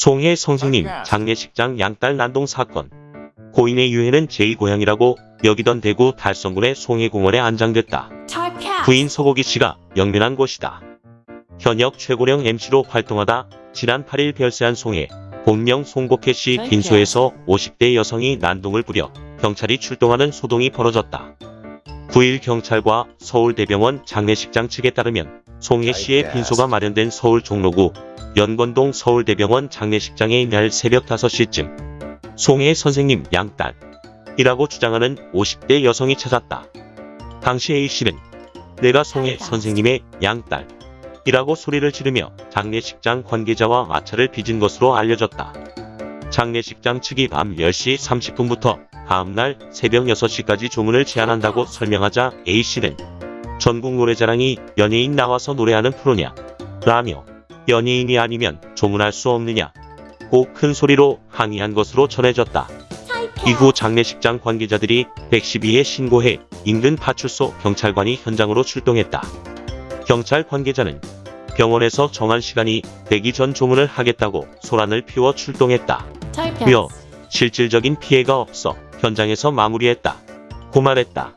송해 선생님 장례식장 양딸 난동 사건. 고인의 유해는 제2고향이라고 여기던 대구 달성군의 송해공원에 안장됐다. 부인 서고기 씨가 영면한 곳이다. 현역 최고령 MC로 활동하다 지난 8일 별세한 송해, 본명 송복혜 씨 빈소에서 50대 여성이 난동을 부려 경찰이 출동하는 소동이 벌어졌다. 9일 경찰과 서울대병원 장례식장 측에 따르면 송혜 씨의 빈소가 마련된 서울 종로구 연건동 서울대병원 장례식장에 이날 새벽 5시쯤 송혜 선생님 양딸 이라고 주장하는 50대 여성이 찾았다. 당시 A씨는 내가 송혜 선생님의 양딸 이라고 소리를 지르며 장례식장 관계자와 마찰을 빚은 것으로 알려졌다. 장례식장 측이 밤 10시 30분부터 다음날 새벽 6시까지 조문을 제한한다고 설명하자 A씨는 전국 노래자랑이 연예인 나와서 노래하는 프로냐 라며 연예인이 아니면 조문할 수 없느냐 고 큰 소리로 항의한 것으로 전해졌다. 이후 장례식장 관계자들이 112에 신고해 인근 파출소 경찰관이 현장으로 출동했다. 경찰 관계자는 병원에서 정한 시간이 되기 전 조문을 하겠다고 소란을 피워 출동했다. 며 실질적인 피해가 없어 현장에서 마무리했다. 고 말했다.